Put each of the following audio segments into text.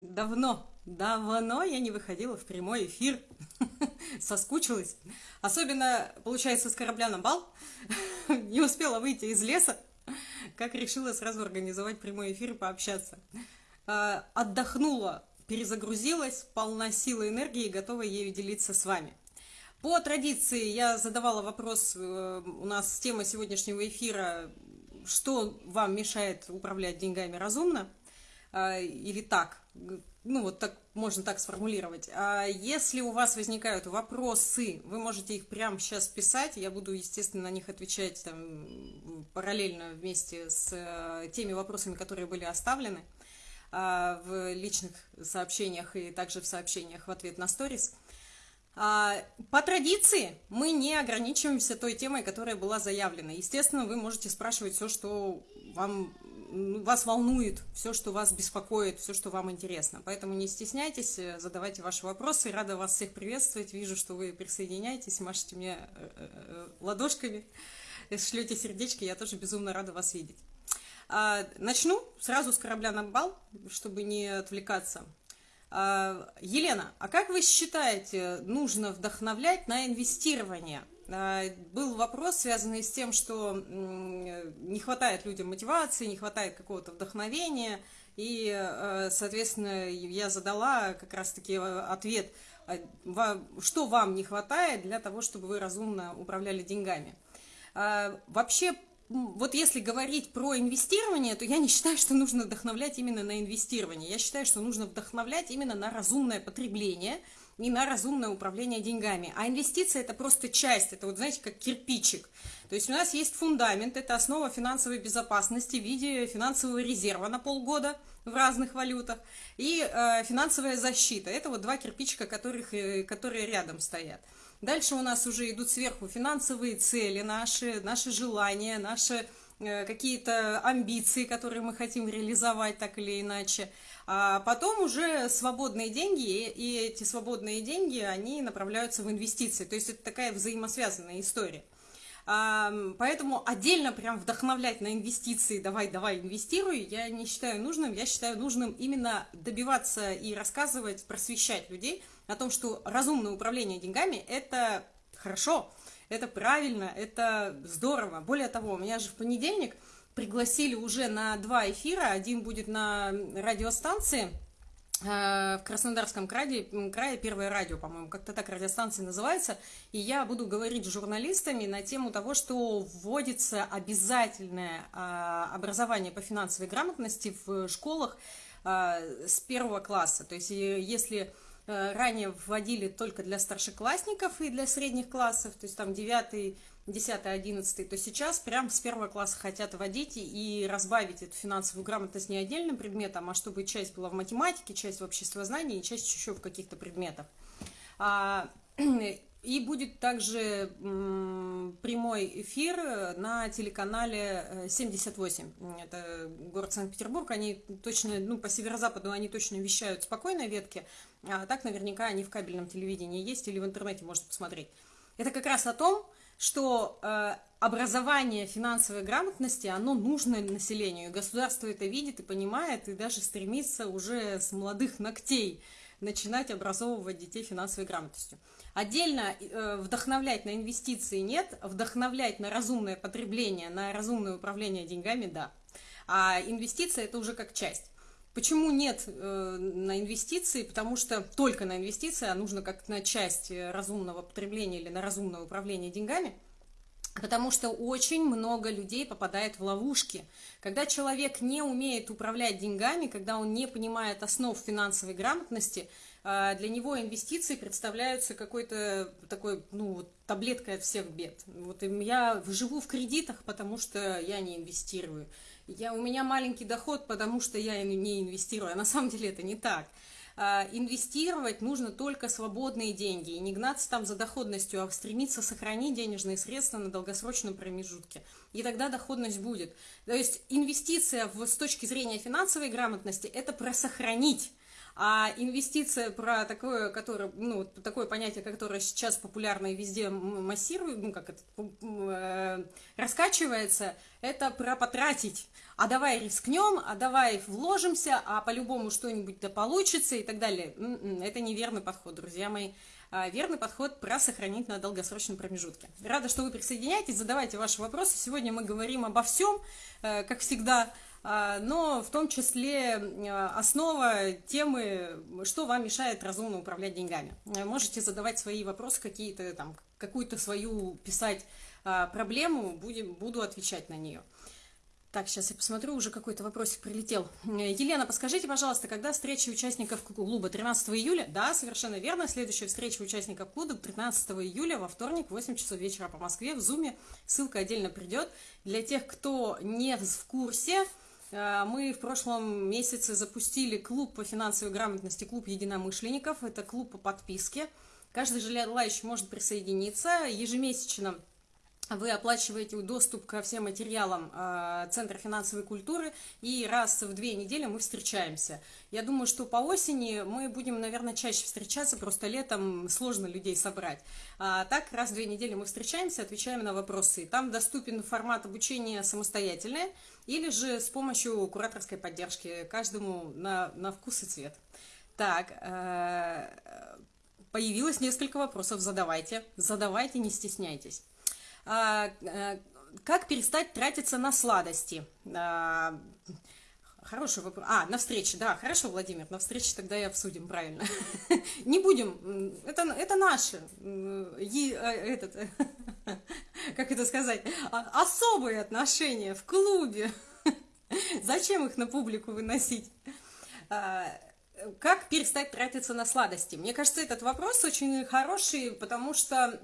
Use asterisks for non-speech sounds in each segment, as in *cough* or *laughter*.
Давно, давно я не выходила в прямой эфир. *laughs* Соскучилась. Особенно, получается, с корабля на бал. *laughs* Не успела выйти из леса, как решила сразу организовать прямой эфир и пообщаться. А, отдохнула, перезагрузилась, полна силы энергии и готова ею делиться с вами. По традиции я задавала вопрос, э, у нас тема сегодняшнего эфира, что вам мешает управлять деньгами разумно, а, или так, ну вот так можно так сформулировать. А если у вас возникают вопросы, вы можете их прямо сейчас писать, я буду, естественно, на них отвечать там, параллельно вместе с э, теми вопросами, которые были оставлены а, в личных сообщениях и также в сообщениях в ответ на сторис. А, по традиции мы не ограничиваемся той темой, которая была заявлена. Естественно, вы можете спрашивать все, что вам вас волнует, все, что вас беспокоит, все, что вам интересно. Поэтому не стесняйтесь, э, задавайте ваши вопросы. Рада вас всех приветствовать. Вижу, что вы присоединяетесь, машете мне э, э, ладошками, шлете сердечки. Я тоже безумно рада вас видеть. А, начну сразу с корабля на бал, чтобы не отвлекаться. А, Елена, а как вы считаете, нужно вдохновлять на инвестирование – был вопрос, связанный с тем, что не хватает людям мотивации, не хватает какого-то вдохновения, и, э, соответственно, я задала как раз-таки э, ответ, а, что вам не хватает для того, чтобы вы разумно управляли деньгами. А, вообще, вот если говорить про инвестирование, то я не считаю, что нужно вдохновлять именно на инвестирование. Я считаю, что нужно вдохновлять именно на разумное потребление – и на разумное управление деньгами. А инвестиция – это просто часть, это вот, знаете, как кирпичик. То есть у нас есть фундамент, это основа финансовой безопасности в виде финансового резерва на полгода в разных валютах и э, финансовая защита. Это вот два кирпичика, которых, э, которые рядом стоят. Дальше у нас уже идут сверху финансовые цели наши, наши желания, наши э, какие-то амбиции, которые мы хотим реализовать так или иначе. А потом уже свободные деньги, и эти свободные деньги, они направляются в инвестиции. То есть это такая взаимосвязанная история. А, поэтому отдельно прям вдохновлять на инвестиции, давай, давай, инвестируй, я не считаю нужным. Я считаю нужным именно добиваться и рассказывать, просвещать людей о том, что разумное управление деньгами – это хорошо, это правильно, это здорово. Более того, у меня же в понедельник – пригласили уже на два эфира. Один будет на радиостанции э, в Краснодарском крае, крае первое радио, по-моему, как-то так радиостанция называется, и я буду говорить с журналистами на тему того, что вводится обязательное а, образование по финансовой грамотности в школах а, с первого класса. То есть если э, ранее вводили только для старшеклассников и для средних классов, то есть там 9 10 11 то сейчас прям с первого класса хотят вводить и разбавить эту финансовую грамотность не отдельным предметом, а чтобы часть была в математике, часть в обществознании часть еще в каких-то предметах. А, *clears throat* и будет также прямой эфир на телеканале 78. Э, Это город Санкт-Петербург. Они точно, ну, по северо-западу они точно вещают спокойной ветки. А так наверняка они в кабельном телевидении есть или в интернете можно посмотреть. Это как раз о том, что э, образование финансовой грамотности, оно нужно населению. И государство это видит и понимает, и даже стремится уже с молодых ногтей начинать образовывать детей финансовой грамотностью. Отдельно э, вдохновлять на инвестиции нет, вдохновлять на разумное потребление, на разумное управление деньгами – да. А инвестиция – это уже как часть. Почему нет э, на инвестиции? Потому что только на инвестиции, а нужно как на часть э, разумного потребления или на разумное управление деньгами. Потому что очень много людей попадает в ловушки. Когда человек не умеет управлять деньгами, когда он не понимает основ финансовой грамотности, э, для него инвестиции представляются какой-то такой, ну, таблеткой от всех бед. Вот я живу в кредитах, потому что я не инвестирую я, у меня маленький доход, потому что я не инвестирую. А на самом деле это не так. А, инвестировать нужно только свободные деньги. И не гнаться там за доходностью, а стремиться сохранить денежные средства на долгосрочном промежутке. И тогда доходность будет. То есть инвестиция в, с точки зрения финансовой грамотности – это про сохранить А инвестиция про такое, которое, ну, такое понятие, которое сейчас популярно и везде массирует, ну, как это, э, раскачивается, это про потратить. А давай рискнем, а давай вложимся, а по-любому что-нибудь да получится и так далее. М-м, это неверный подход, друзья мои. А, верный подход про сохранить на долгосрочном промежутке. Рада, что вы присоединяетесь, задавайте ваши вопросы. Сегодня мы говорим обо всем, э, как всегда, но в том числе э, основа темы, что вам мешает разумно управлять деньгами. Э, можете задавать свои вопросы, какие-то там, какую-то свою писать а, проблему, будем, буду отвечать на нее. Так, сейчас я посмотрю, уже какой-то вопросик прилетел. Э, Елена, подскажите, пожалуйста, когда встреча участников клуба? 13 июля? Да, совершенно верно. Следующая встреча участников клуба 13 июля во вторник, 8 часов вечера по Москве в Зуме. Ссылка отдельно придет. Для тех, кто не в курсе, мы в прошлом месяце запустили клуб по финансовой грамотности, клуб единомышленников. Это клуб по подписке. Каждый желающий может присоединиться. Ежемесячно вы оплачиваете доступ ко всем материалам э, Центра финансовой культуры, и раз в две недели мы встречаемся. Я думаю, что по осени мы будем, наверное, чаще встречаться, просто летом сложно людей собрать. А так, раз в две недели мы встречаемся, отвечаем на вопросы. Там доступен формат обучения самостоятельное, или же с помощью кураторской поддержки, каждому на, на вкус и цвет. Так, э, появилось несколько вопросов, задавайте, задавайте, не стесняйтесь. А, э, как перестать тратиться на сладости? А, хороший вопрос. А, на встрече, да, хорошо, Владимир, на встрече тогда и обсудим, правильно. *laughs* Не будем, это, это наше, е, э, этот, *laughs* как это сказать, а, особые отношения в клубе. *laughs* Зачем их на публику выносить? Как перестать тратиться на сладости? Мне кажется, этот вопрос очень хороший, потому что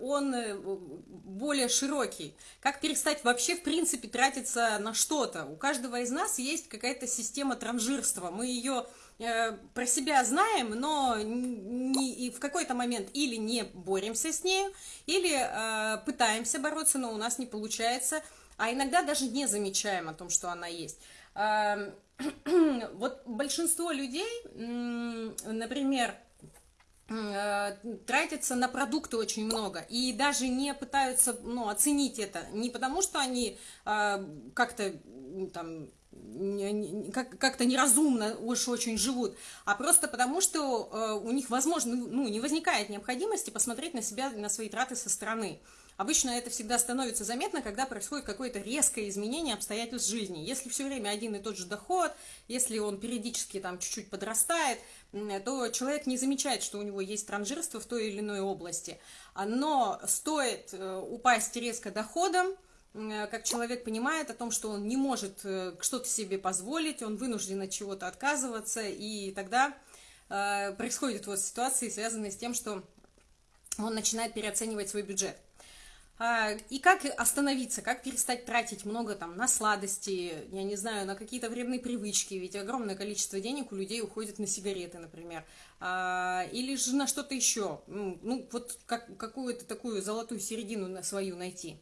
он э, более широкий. Как перестать вообще, в принципе, тратиться на что-то? У каждого из нас есть какая-то система транжирства. Мы ее э, про себя знаем, но не, и в какой-то момент или не боремся с ней, или э, пытаемся бороться, но у нас не получается, а иногда даже не замечаем о том, что она есть. *clears throat* Вот большинство людей, например, э, тратятся на продукты очень много и даже не пытаются ну, оценить это не потому что они э, как-то там как-то неразумно уж очень живут, а просто потому, что э, у них, возможно, ну, не возникает необходимости посмотреть на себя, на свои траты со стороны. Обычно это всегда становится заметно, когда происходит какое-то резкое изменение обстоятельств жизни. Если все время один и тот же доход, если он периодически там чуть-чуть подрастает, то человек не замечает, что у него есть транжирство в той или иной области. Но стоит э, упасть резко доходом, как человек понимает о том, что он не может э, что-то себе позволить, он вынужден от чего-то отказываться, и тогда э, происходят вот ситуации, связанные с тем, что он начинает переоценивать свой бюджет. А, и как остановиться, как перестать тратить много там на сладости, я не знаю, на какие-то вредные привычки, ведь огромное количество денег у людей уходит на сигареты, например, а, или же на что-то еще, ну, вот как, какую-то такую золотую середину на свою найти.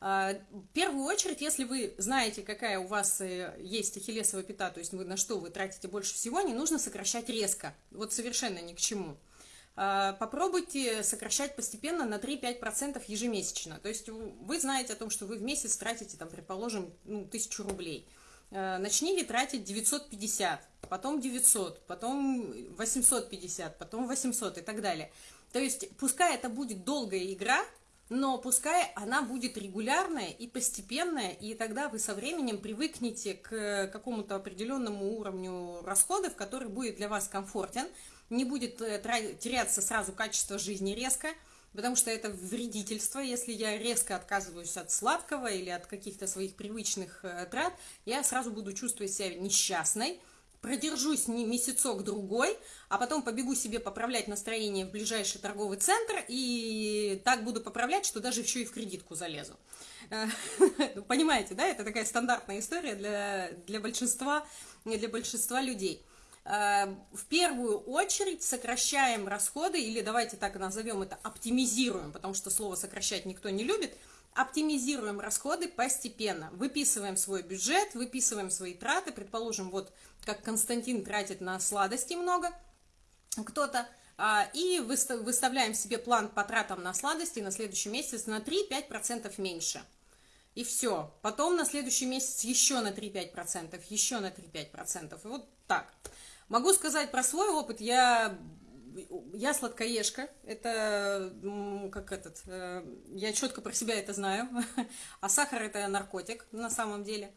А, в первую очередь, если вы знаете, какая у вас э, есть ахиллесова пята, то есть вы на что вы тратите больше всего, не нужно сокращать резко, вот совершенно ни к чему. А, попробуйте сокращать постепенно на 3-5% ежемесячно. То есть вы знаете о том, что вы в месяц тратите, там, предположим, ну, 1000 рублей. А, начните тратить 950, потом 900, потом 850, потом 800 и так далее. То есть пускай это будет долгая игра, но пускай она будет регулярная и постепенная, и тогда вы со временем привыкнете к какому-то определенному уровню расходов, который будет для вас комфортен, не будет э, теряться сразу качество жизни резко, потому что это вредительство, если я резко отказываюсь от сладкого или от каких-то своих привычных э, трат, я сразу буду чувствовать себя несчастной, продержусь не месяцок-другой, а потом побегу себе поправлять настроение в ближайший торговый центр, и так буду поправлять, что даже еще и в кредитку залезу. Э, *laughs* понимаете, да, это такая стандартная история для, для, большинства, для большинства людей. Эм, в первую очередь сокращаем расходы, или давайте так назовем это, оптимизируем, потому что слово сокращать никто не любит, оптимизируем расходы постепенно. Выписываем свой бюджет, выписываем свои траты. Предположим, вот как Константин тратит на сладости много, кто-то, а, и выставляем себе план по тратам на сладости на следующий месяц на 3-5% меньше. И все. Потом на следующий месяц еще на 3-5%, еще на 3-5%. И вот так. Могу сказать про свой опыт. Я я сладкоежка, это как этот, э, я четко про себя это знаю, *laughs* а сахар это наркотик на самом деле.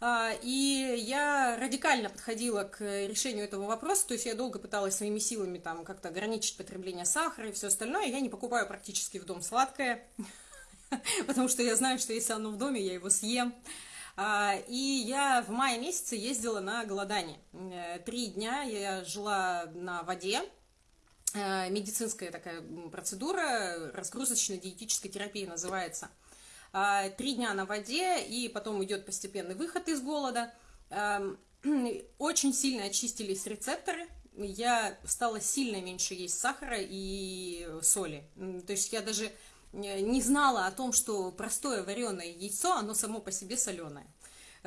А, и я радикально подходила к решению этого вопроса, то есть я долго пыталась своими силами там как-то ограничить потребление сахара и все остальное. Я не покупаю практически в дом сладкое, *laughs* потому что я знаю, что если оно в доме, я его съем. А, и я в мае месяце ездила на голодание. Э, три дня я жила на воде, Э, медицинская такая процедура, разгрузочно-диетической терапии называется. А, три дня на воде, и потом идет постепенный выход из голода. Эм, *clears throat* очень сильно очистились рецепторы, я стала сильно меньше есть сахара и соли. То есть я даже не знала о том, что простое вареное яйцо, оно само по себе соленое.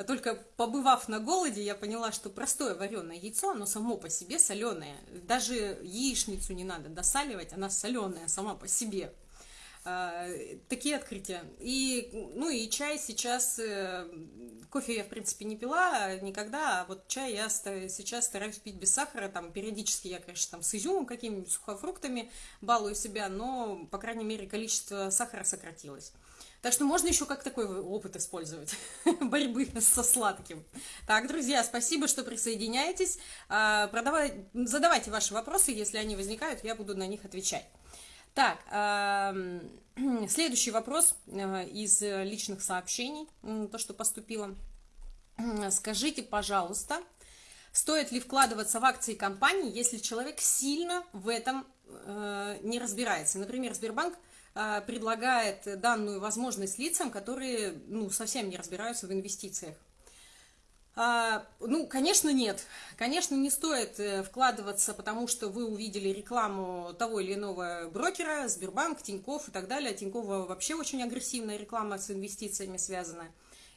Только побывав на голоде, я поняла, что простое вареное яйцо, оно само по себе соленое. Даже яичницу не надо досаливать, она соленая сама по себе. А, такие открытия. И, ну и чай сейчас, э, кофе я, в принципе, не пила никогда, а вот чай я сейчас стараюсь пить без сахара, там, периодически я, конечно, там, с изюмом, какими-нибудь сухофруктами балую себя, но, по крайней мере, количество сахара сократилось. Так что можно еще как такой опыт использовать *laughs* борьбы со сладким. Так, друзья, спасибо, что присоединяетесь. А, задавайте ваши вопросы, если они возникают, я буду на них отвечать. Так, *clears throat* следующий вопрос э, из личных сообщений, то, что поступило. Скажите, пожалуйста, стоит ли вкладываться в акции компании, если человек сильно в этом э, не разбирается? Например, Сбербанк предлагает данную возможность лицам, которые ну, совсем не разбираются в инвестициях. А, ну, конечно, нет. Конечно, не стоит э, вкладываться, потому что вы увидели рекламу того или иного брокера, Сбербанк, Тиньков и так далее. Тинькова вообще очень агрессивная реклама с инвестициями связана.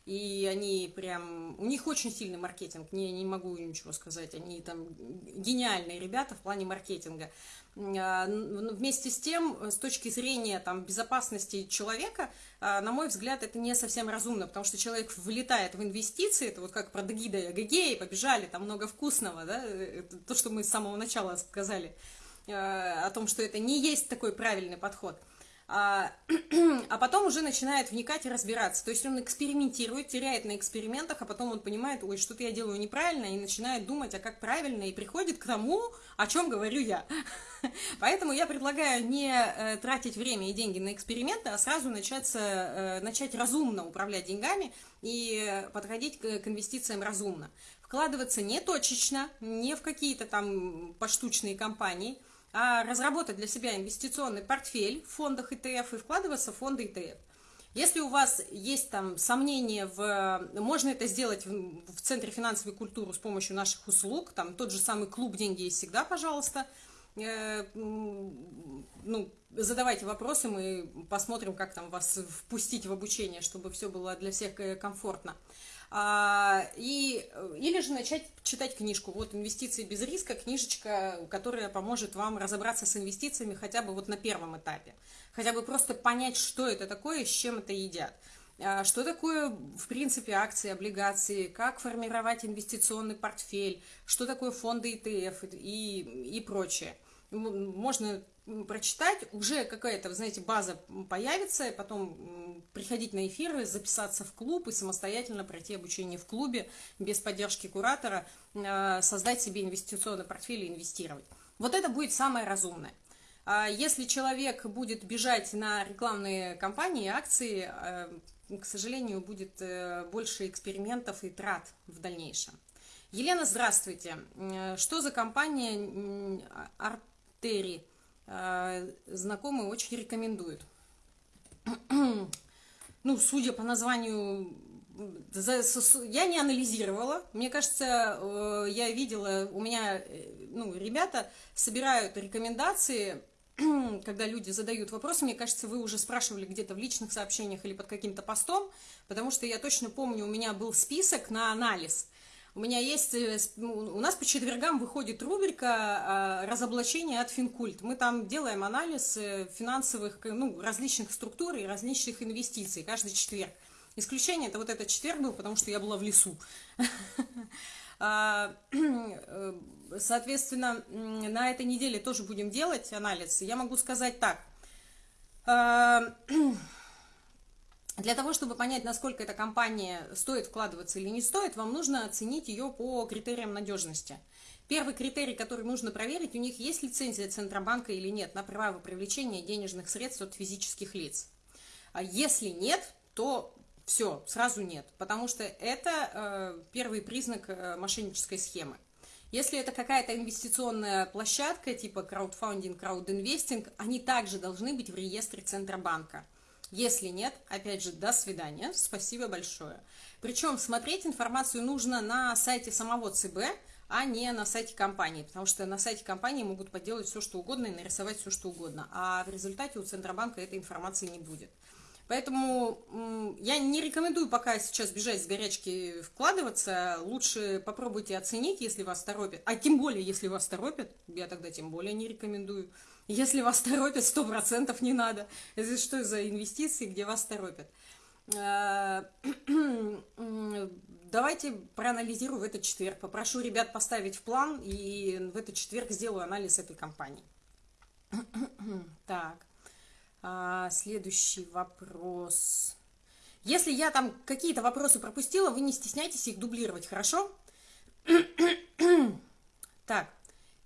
И они прям... У них очень сильный маркетинг, не, не могу ничего сказать. Они там гениальные ребята в плане маркетинга. А, вместе с тем, с точки зрения там, безопасности человека, а, на мой взгляд, это не совсем разумно, потому что человек влетает в инвестиции, это вот как про Дагида и Агагеи, побежали, там много вкусного, да, это то, что мы с самого начала сказали, а, о том, что это не есть такой правильный подход – а, *clears throat* а потом уже начинает вникать и разбираться. То есть он экспериментирует, теряет на экспериментах, а потом он понимает, ой, что-то я делаю неправильно, и начинает думать, а как правильно, и приходит к тому, о чем говорю я. *laughs* Поэтому я предлагаю не э, тратить время и деньги на эксперименты, а сразу начаться, э, начать разумно управлять деньгами и подходить к, инвестициям разумно. Вкладываться не точечно, не в какие-то там поштучные компании – разработать для себя инвестиционный портфель в фондах ETF и вкладываться в фонды ETF. Если у вас есть там сомнения в... Можно это сделать в, в Центре финансовой культуры с помощью наших услуг. Там тот же самый клуб «Деньги есть всегда», пожалуйста. Э, ну, задавайте вопросы, мы посмотрим, как там вас впустить в обучение, чтобы все было для всех э, комфортно. А, и, или же начать читать книжку. Вот «Инвестиции без риска», книжечка, которая поможет вам разобраться с инвестициями хотя бы вот на первом этапе. Хотя бы просто понять, что это такое, с чем это едят. А, что такое, в принципе, акции, облигации, как формировать инвестиционный портфель, что такое фонды ETF и, и прочее. Можно прочитать, уже какая-то, знаете, база появится, и потом приходить на эфиры, записаться в клуб и самостоятельно пройти обучение в клубе без поддержки куратора, э, создать себе инвестиционный портфель и инвестировать. Вот это будет самое разумное. А если человек будет бежать на рекламные кампании, акции, э, к сожалению, будет э, больше экспериментов и трат в дальнейшем. Елена, здравствуйте. Что за компания Артери? Э, знакомые очень рекомендуют. *clears throat* Ну, судя по названию, я не анализировала. Мне кажется, э, я видела, у меня, э, ну, ребята собирают рекомендации *clears throat* когда люди задают вопросы, мне кажется, вы уже спрашивали где-то в личных сообщениях или под каким-то постом, потому что я точно помню, у меня был список на анализ. У меня есть, э, у нас по четвергам выходит рубрика а, «Разоблачение от Финкульт». Мы там делаем анализ э, финансовых, ну, различных структур и различных инвестиций каждый четверг. Исключение это вот этот четверг был, потому что я была в лесу. *laughs* А, э, соответственно, на этой неделе тоже будем делать анализ. Я могу сказать так. Для того, чтобы понять, насколько эта компания стоит вкладываться или не стоит, вам нужно оценить ее по критериям надежности. Первый критерий, который нужно проверить, у них есть лицензия Центробанка или нет на право привлечения денежных средств от физических лиц. А если нет, то все, сразу нет, потому что это э, первый признак э, мошеннической схемы. Если это какая-то инвестиционная площадка, типа краудфандинг, краудинвестинг, они также должны быть в реестре Центробанка. Если нет, опять же, до свидания, спасибо большое. Причем смотреть информацию нужно на сайте самого ЦБ, а не на сайте компании, потому что на сайте компании могут поделать все, что угодно и нарисовать все, что угодно, а в результате у Центробанка этой информации не будет. Поэтому я не рекомендую пока сейчас бежать с горячки вкладываться. Лучше попробуйте оценить, если вас торопят. А тем более, если вас торопят, я тогда тем более не рекомендую. Если вас торопят, сто процентов не надо. Это что за инвестиции, где вас торопят? А, *clears throat* давайте проанализирую в этот четверг. Попрошу ребят поставить в план, и в этот четверг сделаю анализ этой компании. *clears throat* Так. А, следующий вопрос. Если я там какие-то вопросы пропустила, вы не стесняйтесь их дублировать, хорошо? *clears throat* так,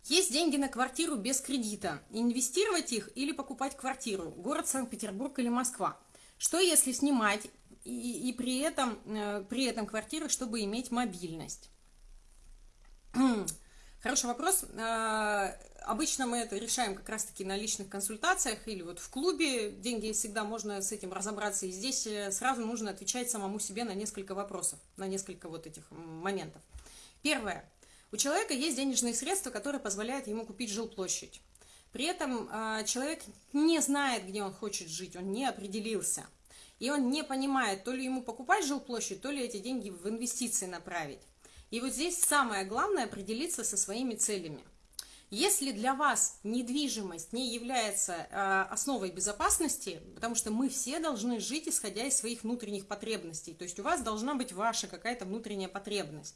есть деньги на квартиру без кредита. Инвестировать их или покупать квартиру? Город Санкт-Петербург или Москва? Что если снимать и, и при, этом, э, при этом квартиры, чтобы иметь мобильность? *clears throat* Хороший вопрос. Э, Обычно мы это решаем как раз-таки на личных консультациях или вот в клубе. Деньги всегда можно с этим разобраться. И здесь э, сразу нужно отвечать самому себе на несколько вопросов, на несколько вот этих моментов. Первое. У человека есть денежные средства, которые позволяют ему купить жилплощадь. При этом э, человек не знает, где он хочет жить, он не определился. И он не понимает, то ли ему покупать жилплощадь, то ли эти деньги в инвестиции направить. И вот здесь самое главное определиться со своими целями – если для вас недвижимость не является э, основой безопасности, потому что мы все должны жить, исходя из своих внутренних потребностей, то есть у вас должна быть ваша какая-то внутренняя потребность.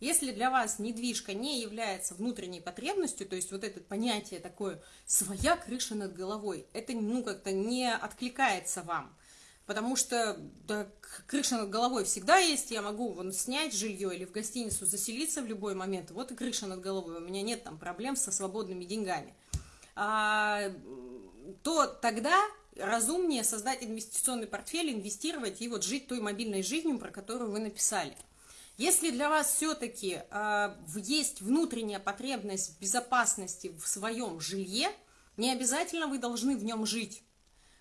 Если для вас недвижка не является внутренней потребностью, то есть вот это понятие такое «своя крыша над головой», это ну как-то не откликается вам – потому что да, крыша над головой всегда есть, я могу вон, снять жилье или в гостиницу заселиться в любой момент, вот и крыша над головой, у меня нет там проблем со свободными деньгами. А, то тогда разумнее создать инвестиционный портфель, инвестировать и вот жить той мобильной жизнью, про которую вы написали. Если для вас все-таки э, а, есть внутренняя потребность в безопасности в своем жилье, не обязательно вы должны в нем жить.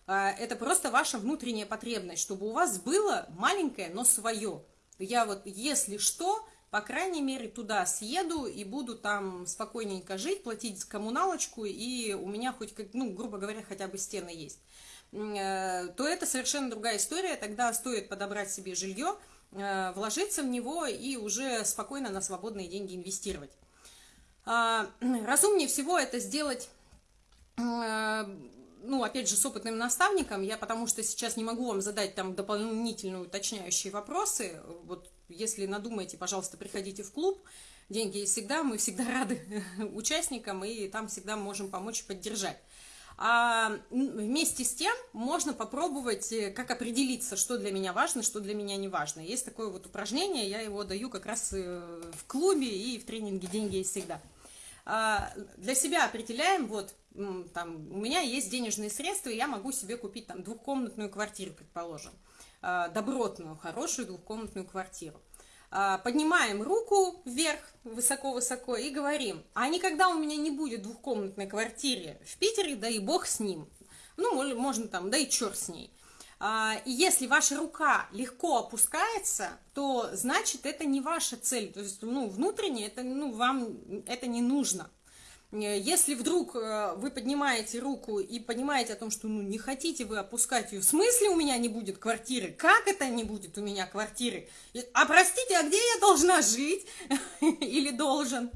А, это просто ваша внутренняя потребность, чтобы у вас было маленькое, но свое. Я вот, если что, по крайней мере, туда съеду и буду там спокойненько жить, платить коммуналочку, и у меня хоть, ну, грубо говоря, хотя бы стены есть, э, то это совершенно другая история. Тогда стоит подобрать себе жилье, э, вложиться в него и уже спокойно на свободные деньги инвестировать. А, *clears throat* разумнее всего это сделать э, ну, опять же, с опытным наставником, я потому что сейчас не могу вам задать там дополнительные уточняющие вопросы, вот если надумаете, пожалуйста, приходите в клуб, деньги есть всегда, мы всегда *laughs* рады *laughs* участникам, и там всегда можем помочь и поддержать. А вместе с тем можно попробовать, э, как определиться, что для меня важно, что для меня не важно. Есть такое вот упражнение, я его даю как раз э, в клубе и в тренинге «Деньги есть всегда». А, для себя определяем, вот, там, у меня есть денежные средства, и я могу себе купить там двухкомнатную квартиру, предположим, а, добротную, хорошую двухкомнатную квартиру. А, поднимаем руку вверх, высоко-высоко, и говорим, а никогда у меня не будет двухкомнатной квартиры в Питере, да и бог с ним. Ну, можно там, да и черт с ней. А, и если ваша рука легко опускается, то значит это не ваша цель. То есть, ну, внутренне это, ну, вам это не нужно. Если вдруг э, вы поднимаете руку и понимаете о том, что ну, не хотите вы опускать ее, в смысле у меня не будет квартиры? Как это не будет у меня квартиры? А простите, а где я должна жить? *laughs* Или должен?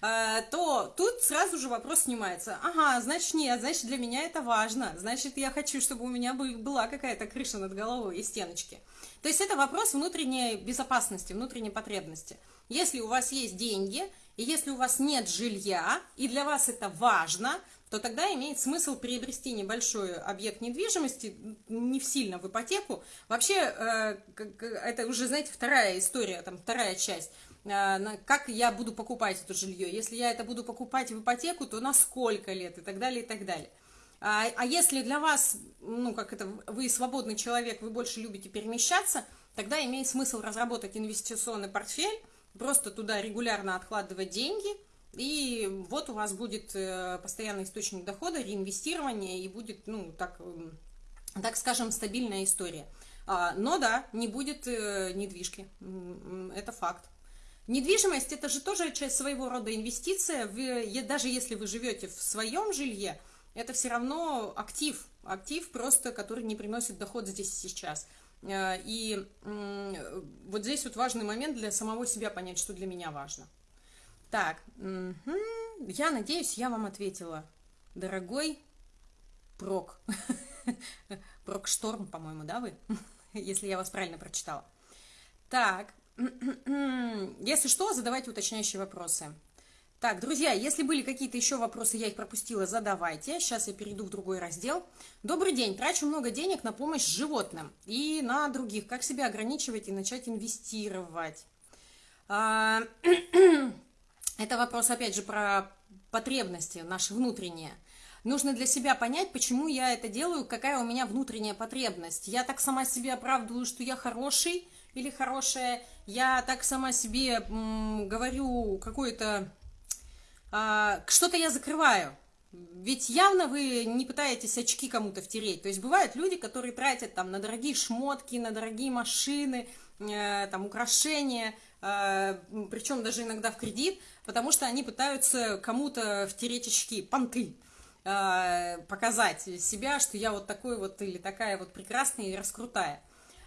Э, то тут сразу же вопрос снимается. Ага, значит нет, значит для меня это важно. Значит я хочу, чтобы у меня была какая-то крыша над головой и стеночки. То есть это вопрос внутренней безопасности, внутренней потребности. Если у вас есть деньги, и если у вас нет жилья, и для вас это важно, то тогда имеет смысл приобрести небольшой объект недвижимости, не в сильно в ипотеку. Вообще, э, это уже, знаете, вторая история, там вторая часть. Э, как я буду покупать это жилье? Если я это буду покупать в ипотеку, то на сколько лет и так далее, и так далее. А, а если для вас, ну, как это, вы свободный человек, вы больше любите перемещаться, тогда имеет смысл разработать инвестиционный портфель, просто туда регулярно откладывать деньги, и вот у вас будет э, постоянный источник дохода, реинвестирование, и будет, ну, так, так скажем, стабильная история. А, но да, не будет э, недвижки, это факт. Недвижимость это же тоже часть своего рода инвестиция. Вы, даже если вы живете в своем жилье, это все равно актив, актив просто, который не приносит доход здесь и сейчас. Э, и вот здесь вот важный момент для самого себя понять, что для меня важно. Так, я надеюсь, я вам ответила. Дорогой Прок. *laughs* Прок Шторм, по-моему, да, вы? *laughs* Если я вас правильно прочитала. Так, *clears throat* если что, задавайте уточняющие вопросы. Так, друзья, если были какие-то еще вопросы, я их пропустила, задавайте. Сейчас я перейду в другой раздел. Добрый день. Трачу много денег на помощь животным и на других. Как себя ограничивать и начать инвестировать? А, *clears throat* это вопрос, опять же, про потребности наши внутренние. Нужно для себя понять, почему я это делаю, какая у меня внутренняя потребность. Я так сама себе оправдываю, что я хороший или хорошая. Я так сама себе говорю какое-то что-то я закрываю. Ведь явно вы не пытаетесь очки кому-то втереть. То есть бывают люди, которые тратят там на дорогие шмотки, на дорогие машины, э, там украшения, э, причем даже иногда в кредит, потому что они пытаются кому-то втереть очки, понты э, показать себя, что я вот такой вот или такая вот прекрасная и раскрутая.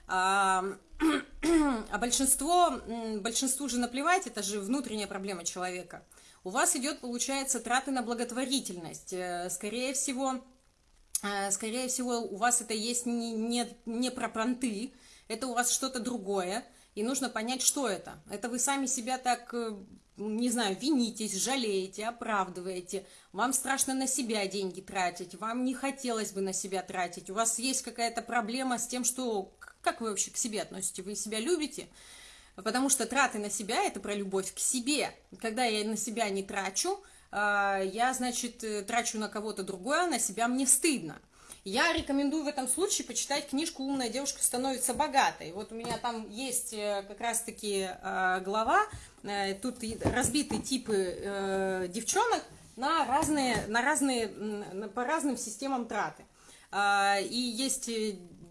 А, *clears throat* а большинство, большинству же наплевать, это же внутренняя проблема человека – у вас идет, получается, траты на благотворительность. Э, скорее всего, э, скорее всего, у вас это есть не, не, не про понты, это у вас что-то другое, и нужно понять, что это. Это вы сами себя так, э, не знаю, винитесь, жалеете, оправдываете, вам страшно на себя деньги тратить, вам не хотелось бы на себя тратить, у вас есть какая-то проблема с тем, что... Как вы вообще к себе относитесь? Вы себя любите? Потому что траты на себя – это про любовь к себе. Когда я на себя не трачу, а, я, значит, э, трачу на кого-то другое, а на себя мне стыдно. Я рекомендую в этом случае почитать книжку «Умная девушка становится богатой». Вот у меня там есть э, как раз-таки а, глава, э, тут разбиты типы девчонок на разные, на разные, по разным системам траты. И есть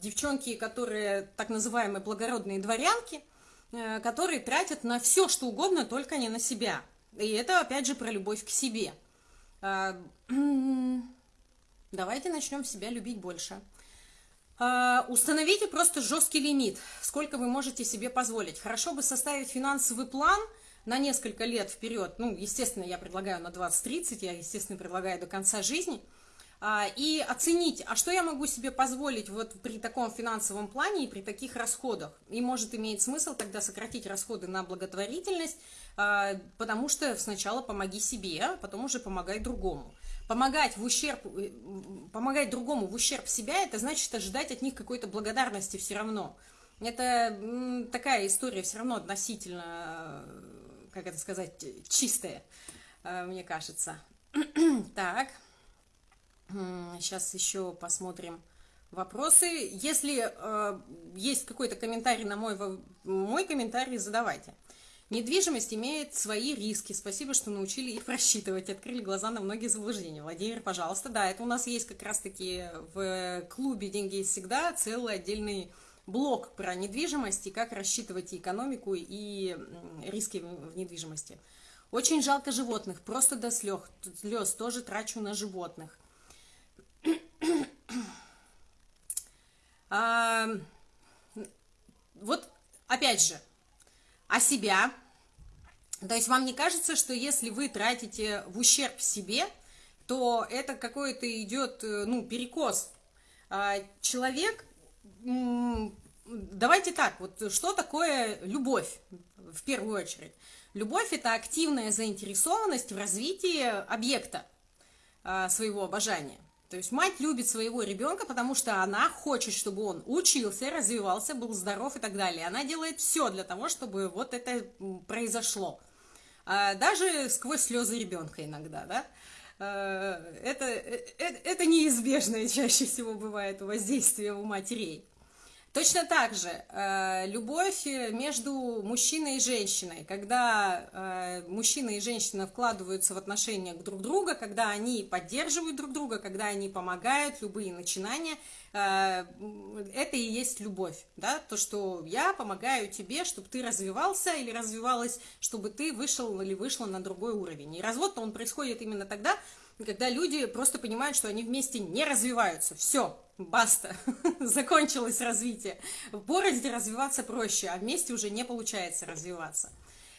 девчонки, которые так называемые благородные дворянки – которые тратят на все, что угодно, только не на себя. И это, опять же, про любовь к себе. А, *clears throat* давайте начнем себя любить больше. А, установите просто жесткий лимит, сколько вы можете себе позволить. Хорошо бы составить финансовый план на несколько лет вперед. Ну, естественно, я предлагаю на 20-30, я, естественно, предлагаю до конца жизни – и оценить, а что я могу себе позволить вот при таком финансовом плане и при таких расходах. И может иметь смысл тогда сократить расходы на благотворительность, а, потому что сначала помоги себе, а потом уже помогай другому. Помогать в ущерб, э, помогать другому в ущерб себя, это значит ожидать от них какой-то благодарности все равно. Это такая история все равно относительно, как это сказать, чистая, мне кажется. *clears throat* Так. Сейчас еще посмотрим вопросы. Если э, есть какой-то комментарий на мой, мой комментарий, задавайте. Недвижимость имеет свои риски. Спасибо, что научили их рассчитывать, открыли глаза на многие заблуждения. Владимир, пожалуйста. Да, это у нас есть как раз-таки в клубе «Деньги всегда» целый отдельный блок про недвижимость и как рассчитывать и экономику, и риски в недвижимости. Очень жалко животных, просто до слез тоже трачу на животных. А, вот, опять же, о себя. То есть вам не кажется, что если вы тратите в ущерб себе, то это какой-то идет, э, ну, перекос. А, человек, давайте так, вот что такое любовь в первую очередь? Любовь – это активная заинтересованность в развитии объекта а, своего обожания. То есть мать любит своего ребенка, потому что она хочет, чтобы он учился, развивался, был здоров и так далее. Она делает все для того, чтобы вот это произошло. А, даже сквозь слезы ребенка иногда, да. А, это, это, это неизбежное чаще всего бывает воздействие у матерей. Точно так же э, любовь между мужчиной и женщиной, когда э, мужчина и женщина вкладываются в отношения друг друга, когда они поддерживают друг друга, когда они помогают, любые начинания, э, это и есть любовь, да, то, что я помогаю тебе, чтобы ты развивался или развивалась, чтобы ты вышел или вышла на другой уровень. И развод он происходит именно тогда, когда люди просто понимают, что они вместе не развиваются, все, баста, *laughs* закончилось развитие. В городе развиваться проще, а вместе уже не получается развиваться.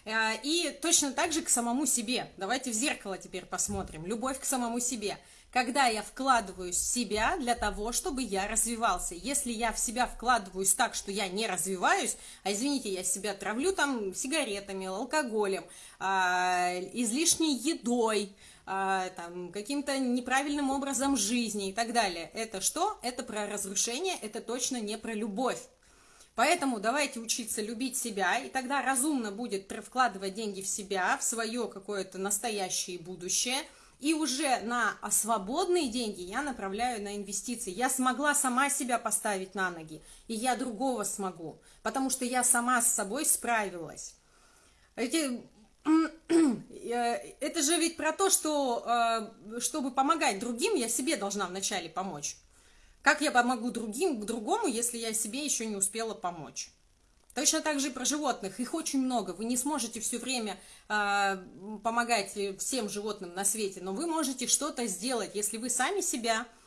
Э, и точно так же к самому себе. Давайте в зеркало теперь посмотрим. Любовь к самому себе. Когда я вкладываюсь в себя для того, чтобы я развивался. Если я в себя вкладываюсь так, что я не развиваюсь, а извините, я себя травлю там сигаретами, алкоголем, а, излишней едой, там, каким-то неправильным образом жизни и так далее. Это что? Это про разрушение, это точно не про любовь. Поэтому давайте учиться любить себя, и тогда разумно будет вкладывать деньги в себя, в свое какое-то настоящее будущее, и уже на свободные деньги я направляю на инвестиции. Я смогла сама себя поставить на ноги, и я другого смогу, потому что я сама с собой справилась. Эти *clears throat* это же ведь про то, что э, чтобы помогать другим, я себе должна вначале помочь. Как я помогу другим, другому, если я себе еще не успела помочь? Точно так же и про животных. Их очень много. Вы не сможете все время э, помогать всем животным на свете, но вы можете что-то сделать, если вы сами себя Э,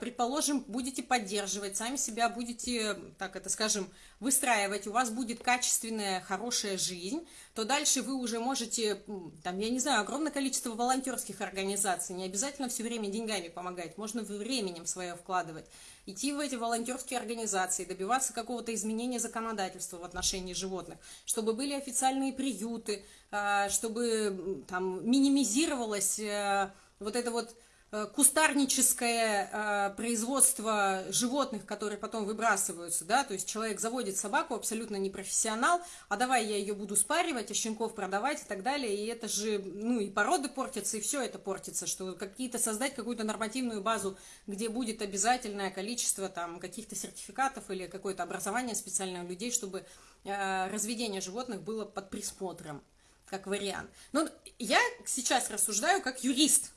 предположим, будете поддерживать, сами себя будете, так это скажем, выстраивать, у вас будет качественная, хорошая жизнь, то дальше вы уже можете, там, я не знаю, огромное количество волонтерских организаций, не обязательно все время деньгами помогать, можно временем свое вкладывать, идти в эти волонтерские организации, добиваться какого-то изменения законодательства в отношении животных, чтобы были официальные приюты, э, чтобы там минимизировалось э, вот это вот Э, кустарническое э, производство животных, которые потом выбрасываются, да, то есть человек заводит собаку, абсолютно не профессионал, а давай я ее буду спаривать, а щенков продавать и так далее, и это же, ну, и породы портятся, и все это портится, что какие-то создать какую-то нормативную базу, где будет обязательное количество там каких-то сертификатов или какое-то образование специальное людей, чтобы э, разведение животных было под присмотром, как вариант. Но я сейчас рассуждаю как юрист,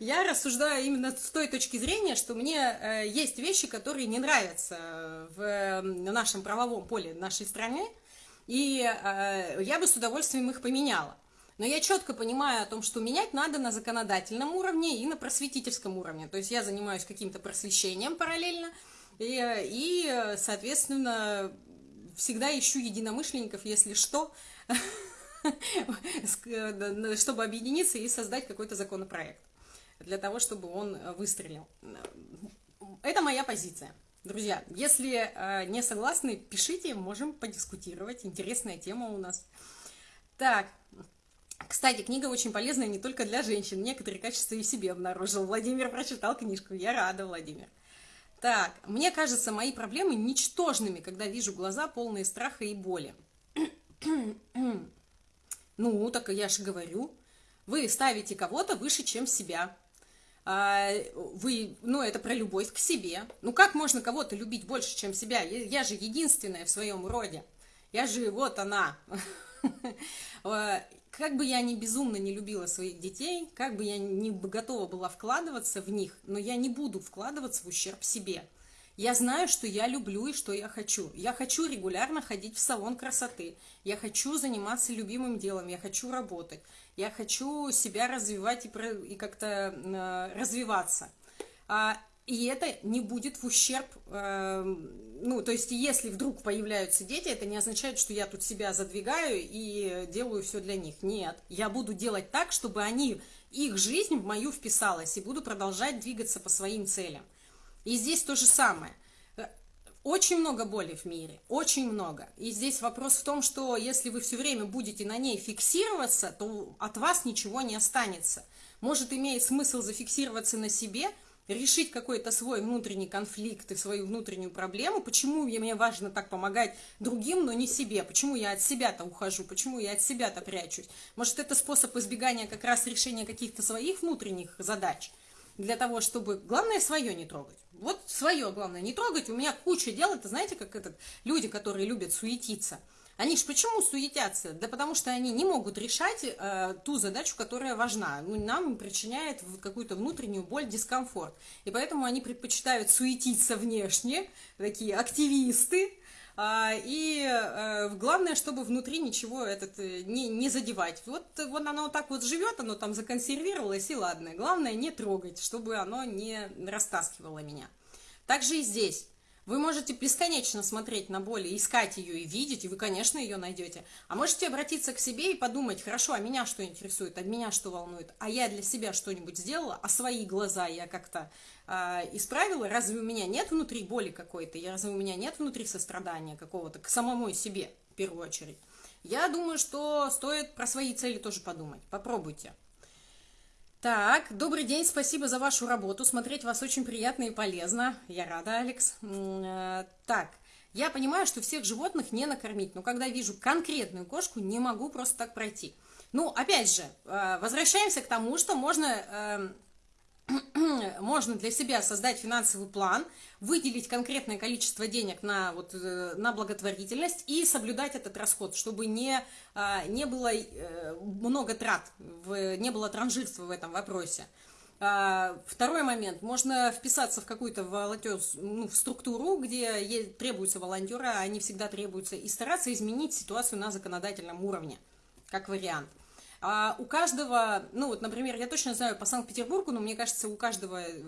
Я рассуждаю именно с той точки зрения, что мне э, есть вещи, которые не нравятся в нашем правовом поле нашей страны, и э, я бы с удовольствием их поменяла. Но я четко понимаю о том, что менять надо на законодательном уровне и на просветительском уровне. То есть я занимаюсь каким-то просвещением параллельно, и, и соответственно, всегда ищу единомышленников, если что, *laughs* *laughs* чтобы объединиться и создать какой-то законопроект для того, чтобы он выстрелил. Это моя позиция. Друзья, если э, не согласны, пишите, можем подискутировать. Интересная тема у нас. Так, кстати, книга очень полезная не только для женщин. Некоторые качества и себе обнаружил. Владимир прочитал книжку. Я рада, Владимир. Так, мне кажется, мои проблемы ничтожными, когда вижу глаза полные страха и боли. *clears throat* Ну, так я же говорю. Вы ставите кого-то выше, чем себя. А, вы, ну, это про любовь к себе. Ну, как можно кого-то любить больше, чем себя? Я, же единственная в своем роде. Я же, вот она. *laughs* А, как бы я ни безумно не любила своих детей, как бы я не готова была вкладываться в них, но я не буду вкладываться в ущерб себе. Я знаю, что я люблю и что я хочу. Я хочу регулярно ходить в салон красоты. Я хочу заниматься любимым делом. Я хочу работать. Я хочу себя развивать и, как-то э, развиваться. А, и это не будет в ущерб, э, ну, то есть, если вдруг появляются дети, это не означает, что я тут себя задвигаю и делаю все для них. Нет, я буду делать так, чтобы они, их жизнь в мою вписалась, и буду продолжать двигаться по своим целям. И здесь то же самое. Очень много боли в мире, очень много. И здесь вопрос в том, что если вы все время будете на ней фиксироваться, то от вас ничего не останется. Может, имеет смысл зафиксироваться на себе – решить какой-то свой внутренний конфликт и свою внутреннюю проблему, почему мне важно так помогать другим, но не себе, почему я от себя-то ухожу, почему я от себя-то прячусь. Может, это способ избегания как раз решения каких-то своих внутренних задач, для того, чтобы, главное, свое не трогать. Вот свое, главное, не трогать. У меня куча дел, это знаете, как этот, люди, которые любят суетиться – они же почему суетятся? Да потому что они не могут решать э, ту задачу, которая важна. Ну, нам причиняет какую-то внутреннюю боль, дискомфорт. И поэтому они предпочитают суетиться внешне, такие активисты, и а, главное, чтобы внутри ничего этот э, не, не задевать. Вот, вот оно вот так вот живет, оно там законсервировалось, и ладно. Главное не трогать, чтобы оно не растаскивало меня. Также и здесь. Вы можете бесконечно смотреть на боль, искать ее и видеть, и вы, конечно, ее найдете. А можете обратиться к себе и подумать, хорошо, а меня что интересует, а меня что волнует, а я для себя что-нибудь сделала, а свои глаза я как-то э, исправила, разве у меня нет внутри боли какой-то, разве у меня нет внутри сострадания какого-то к самому себе, в первую очередь. Я думаю, что стоит про свои цели тоже подумать. Попробуйте. Так, добрый день, спасибо за вашу работу. Смотреть вас очень приятно и полезно. Я рада, Алекс. Э, так, я понимаю, что всех животных не накормить, но когда вижу конкретную кошку, не могу просто так пройти. Ну, опять же, э, возвращаемся к тому, что можно эм, *clears throat* можно для себя создать финансовый план, выделить конкретное количество денег на, вот, э, на благотворительность и соблюдать этот расход, чтобы не, а, не было э, много трат, не было транжирства в этом вопросе. А, второй момент. Можно вписаться в какую-то волонтер, ну, структуру, где требуются волонтеры, а они всегда требуются, и стараться изменить ситуацию на законодательном уровне, как вариант. А у каждого, ну вот, например, я точно знаю по Санкт-Петербургу, но мне кажется, у каждого э,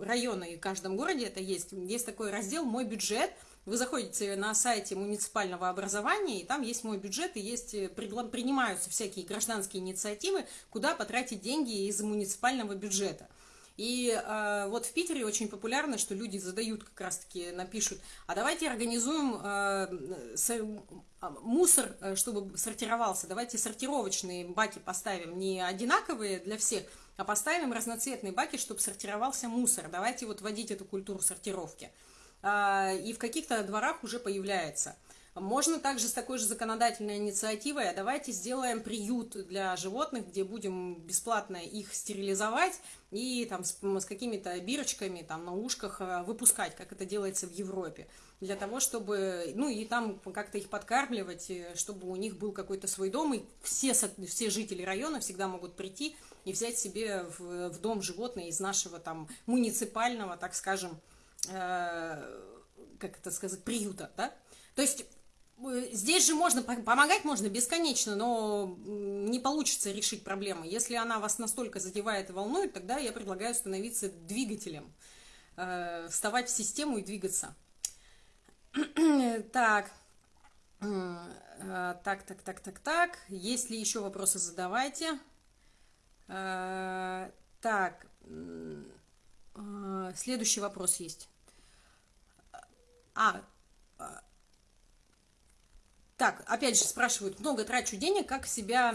района и в каждом городе это есть. Есть такой раздел «Мой бюджет», вы заходите на сайте муниципального образования, и там есть мой бюджет, и есть, э, принимаются всякие гражданские инициативы, куда потратить деньги из муниципального бюджета. И э, вот в Питере очень популярно, что люди задают как раз-таки, напишут, а давайте организуем э, с, а, мусор, чтобы сортировался, давайте сортировочные баки поставим, не одинаковые для всех, а поставим разноцветные баки, чтобы сортировался мусор. Давайте вот вводить эту культуру сортировки. Э, и в каких-то дворах уже появляется – можно также с такой же законодательной инициативой, а давайте сделаем приют для животных, где будем бесплатно их стерилизовать и там с, с какими-то бирочками там на ушках э, выпускать, как это делается в Европе, для того, чтобы, ну и там как-то их подкармливать, э, чтобы у них был какой-то свой дом, и все, все жители района всегда могут прийти и взять себе в, в дом животное из нашего там муниципального, так скажем, э, как это сказать, приюта, да? То есть здесь же можно, помогать можно бесконечно, но не получится решить проблему. Если она вас настолько задевает и волнует, тогда я предлагаю становиться двигателем, э, вставать в систему и двигаться. *clears throat* Так, э, так, так, так, так, так. Есть ли еще вопросы, задавайте. Так, следующий вопрос есть. А, так, опять же, спрашивают, много трачу денег, как себя,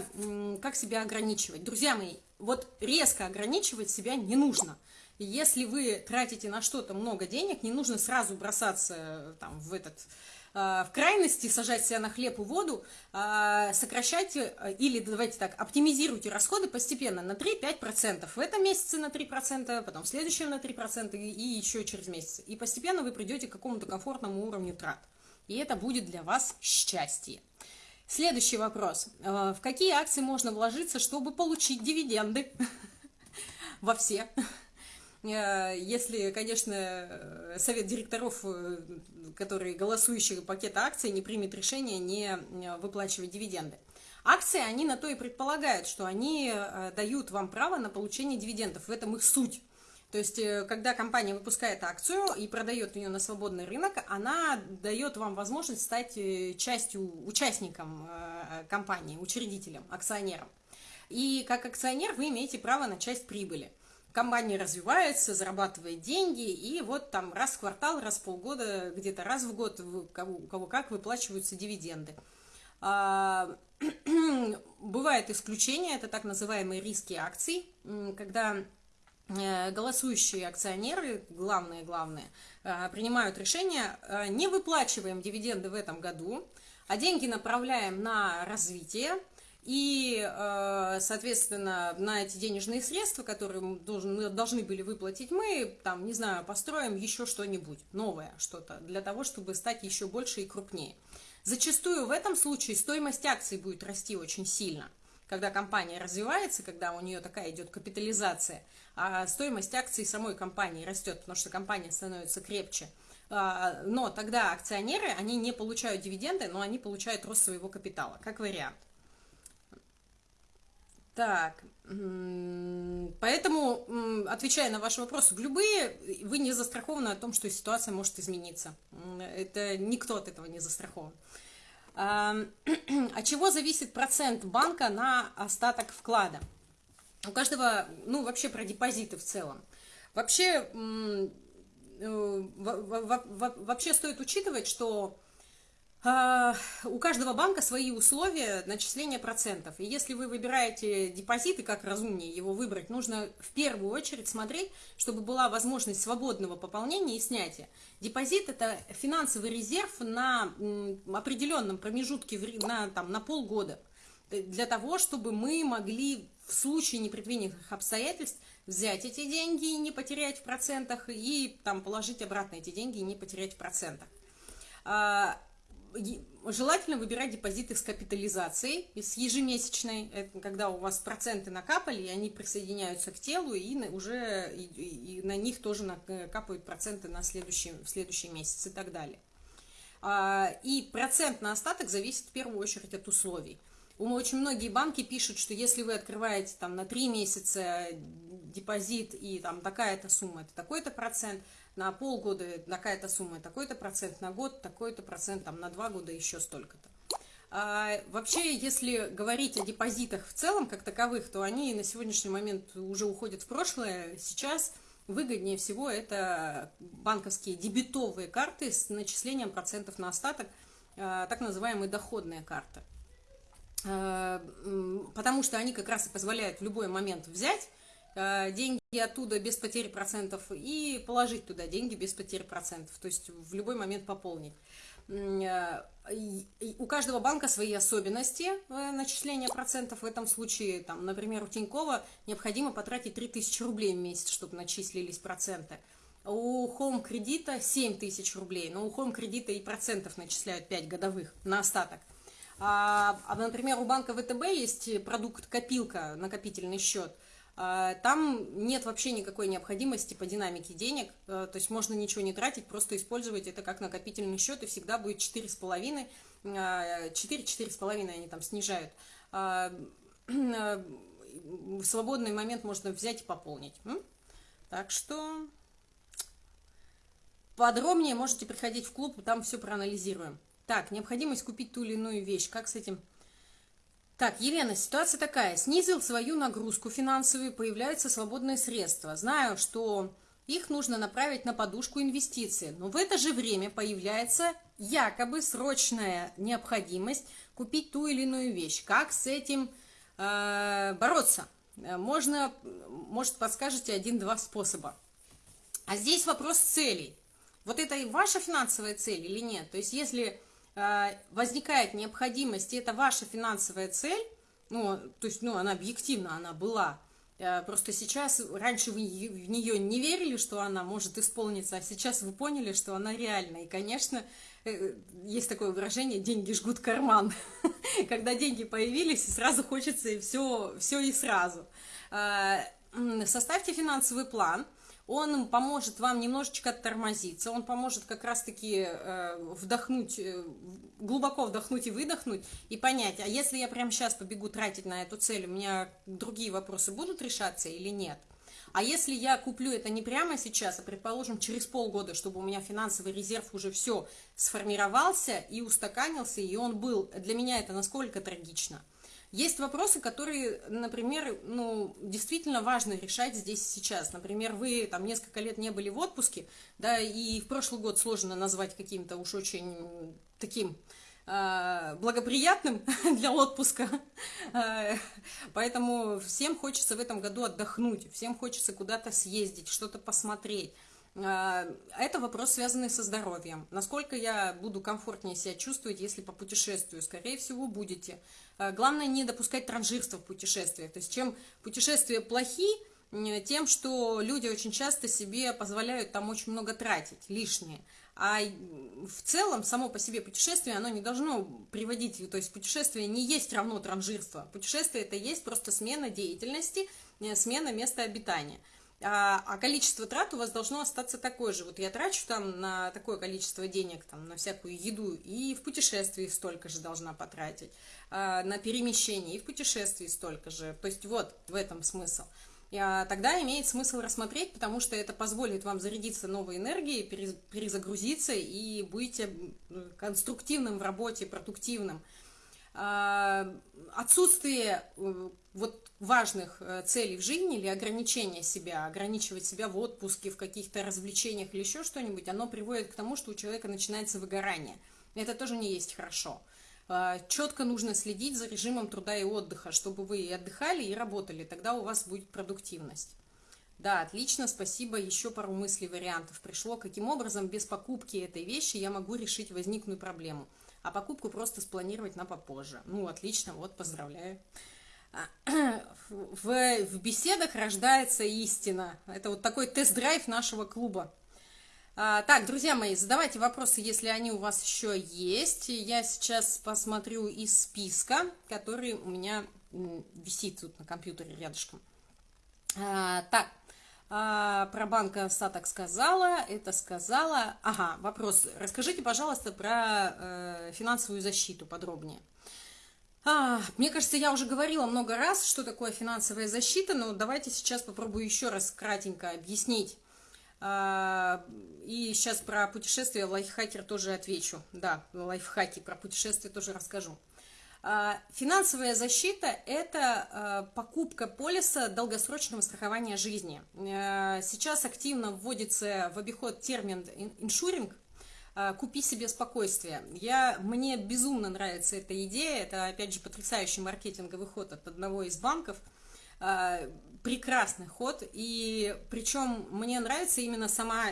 как себя ограничивать? Друзья мои, вот резко ограничивать себя не нужно. Если вы тратите на что-то много денег, не нужно сразу бросаться э, там, в этот э, в крайности, сажать себя на хлеб и воду, э, сокращайте или, давайте так, оптимизируйте расходы постепенно на 3-5%. В этом месяце на 3%, потом в следующем на 3% и еще через месяц. И постепенно вы придете к какому-то комфортному уровню трат и это будет для вас счастье. Следующий вопрос. Э, в какие акции можно вложиться, чтобы получить дивиденды? *laughs* Во все. если, конечно, совет директоров, который голосующий пакета акций, не примет решение не выплачивать дивиденды. Акции, они на то и предполагают, что они дают вам право на получение дивидендов. В этом их суть. То есть, э, когда компания выпускает акцию и продает ее на свободный рынок, она дает вам возможность стать э, частью, участником э, компании, учредителем, акционером. И как акционер вы имеете право на часть прибыли. Компания развивается, зарабатывает деньги, и вот там раз в квартал, раз в полгода, где-то раз в год у кого, у кого как выплачиваются дивиденды. А, *clears throat* бывают исключения, это так называемые риски акций, когда голосующие акционеры, главные-главные, э, принимают решение, э, не выплачиваем дивиденды в этом году, а деньги направляем на развитие, и, соответственно, на эти денежные средства, которые должен, должны были выплатить мы, там, не знаю, построим еще что-нибудь, новое что-то, для того, чтобы стать еще больше и крупнее. Зачастую в этом случае стоимость акций будет расти очень сильно – когда компания развивается, когда у нее такая идет капитализация, а стоимость акций самой компании растет, потому что компания становится крепче. А, но тогда акционеры, они не получают дивиденды, но они получают рост своего капитала, как вариант. Так, поэтому, отвечая на ваш вопрос, любые, вы не застрахованы о том, что ситуация может измениться. Это никто от этого не застрахован. *clears throat* От чего зависит процент банка на остаток вклада? У каждого, ну, вообще про депозиты в целом. Вообще, э, вообще стоит учитывать, что у каждого банка свои условия начисления процентов. И если вы выбираете депозиты, как разумнее его выбрать, нужно в первую очередь смотреть, чтобы была возможность свободного пополнения и снятия. Депозит – это финансовый резерв на определенном промежутке, на, там, на полгода, для того, чтобы мы могли в случае непредвиденных обстоятельств взять эти деньги и не потерять в процентах, и там положить обратно эти деньги и не потерять в процентах а, желательно выбирать депозиты с капитализацией, с ежемесячной, это когда у вас проценты накапали, и они присоединяются к телу, и уже и, и на них тоже накапают проценты на следующий, в следующий месяц и так далее. А, и процент на остаток зависит в первую очередь от условий. Очень многие банки пишут, что если вы открываете там на 3 месяца депозит и там такая-то сумма, это такой-то процент, на полгода такая-то сумма, такой-то процент, на год такой-то процент, там на два года еще столько-то. А, вообще, если говорить о депозитах в целом, как таковых, то они на сегодняшний момент уже уходят в прошлое. Сейчас выгоднее всего это банковские дебетовые карты с начислением процентов на остаток, а, так называемые доходные карты. А, потому что они как раз и позволяют в любой момент взять деньги оттуда без потери процентов и положить туда деньги без потери процентов, то есть в любой момент пополнить. Э, у каждого банка свои особенности э, начисления процентов. В этом случае, там, например, у Тинькова необходимо потратить 3000 рублей в месяц, чтобы начислились проценты. У Home кредита 7 тысяч рублей, но у Home кредита и процентов начисляют 5 годовых на остаток. А, а, например, у банка ВТБ есть продукт копилка, накопительный счет – там нет вообще никакой необходимости по динамике денег, э, то есть можно ничего не тратить, просто использовать это как накопительный счет, и всегда будет 4,5, 4-4,5 они там снижают. В свободный момент можно взять и пополнить. Так что подробнее можете приходить в клуб, там все проанализируем. Так, необходимость купить ту или иную вещь, как с этим так, Елена, ситуация такая. Снизил свою нагрузку финансовую, появляются свободные средства. Знаю, что их нужно направить на подушку инвестиций, но в это же время появляется якобы срочная необходимость купить ту или иную вещь. Как с этим э, бороться? Можно, может, подскажете один-два способа. А здесь вопрос целей. Вот это и ваша финансовая цель или нет? То есть, если Э, возникает необходимость, и это ваша финансовая цель, ну, то есть, ну, она объективно, она была, э, просто сейчас, раньше вы в нее не верили, что она может исполниться, а сейчас вы поняли, что она реальна, и, конечно, э, есть такое выражение «деньги жгут карман», *laughs* когда деньги появились, сразу хочется и все, все и сразу. Составьте финансовый план, он поможет вам немножечко оттормозиться, он поможет как раз-таки э, вдохнуть, э, глубоко вдохнуть и выдохнуть, и понять, а если я прямо сейчас побегу тратить на эту цель, у меня другие вопросы будут решаться или нет? А если я куплю это не прямо сейчас, а, предположим, через полгода, чтобы у меня финансовый резерв уже все сформировался и устаканился, и он был, для меня это насколько трагично – есть вопросы, которые, например, ну, действительно важно решать здесь сейчас. Например, вы там несколько лет не были в отпуске, да, и в прошлый год сложно назвать каким-то уж очень таким э, благоприятным *laughs* для отпуска. Э, поэтому всем хочется в этом году отдохнуть, всем хочется куда-то съездить, что-то посмотреть. А, это вопрос, связанный со здоровьем. Насколько я буду комфортнее себя чувствовать, если по путешествию? Скорее всего, будете. А, главное не допускать транжирства в путешествиях. То есть, чем путешествия плохи, тем, что люди очень часто себе позволяют там очень много тратить, лишнее. А в целом, само по себе путешествие, оно не должно приводить, то есть путешествие не есть равно транжирство. Путешествие это есть просто смена деятельности, э, смена места обитания а, а количество трат у вас должно остаться такое же. Вот я трачу там на такое количество денег, там, на всякую еду, и в путешествии столько же должна потратить, а, на перемещение, и в путешествии столько же. То есть вот в этом смысл. А, тогда имеет смысл рассмотреть, потому что это позволит вам зарядиться новой энергией, перезагрузиться и будете конструктивным в работе, продуктивным. А, отсутствие э, вот важных э, целей в жизни или ограничения себя, ограничивать себя в отпуске, в каких-то развлечениях или еще что-нибудь, оно приводит к тому, что у человека начинается выгорание. Это тоже не есть хорошо. Четко нужно следить за режимом труда и отдыха, чтобы вы и отдыхали, и работали, тогда у вас будет продуктивность. Да, отлично, спасибо. Еще пару мыслей, вариантов пришло. Каким образом без покупки этой вещи я могу решить возникшую проблему? А покупку просто спланировать на попозже. Ну, отлично, вот, поздравляю. *clears throat* В, в беседах рождается истина. Это вот такой тест-драйв нашего клуба. А, так, друзья мои, задавайте вопросы, если они у вас еще есть. Я сейчас посмотрю из списка, который у меня висит тут на компьютере рядышком. А, так, а, про банк остаток сказала, это сказала. Ага, вопрос. Расскажите, пожалуйста, про э, финансовую защиту подробнее. А, мне кажется, я уже говорила много раз, что такое финансовая защита, но давайте сейчас попробую еще раз кратенько объяснить. А, и сейчас про путешествия лайфхакер тоже отвечу. Да, лайфхаки про путешествия тоже расскажу. А, финансовая защита – это а, покупка полиса долгосрочного страхования жизни. А, сейчас активно вводится в обиход термин «иншуринг», купи себе спокойствие. Я, мне безумно нравится эта идея, это, опять же, потрясающий маркетинговый ход от одного из банков – Э, прекрасный ход, и причем мне нравится именно сама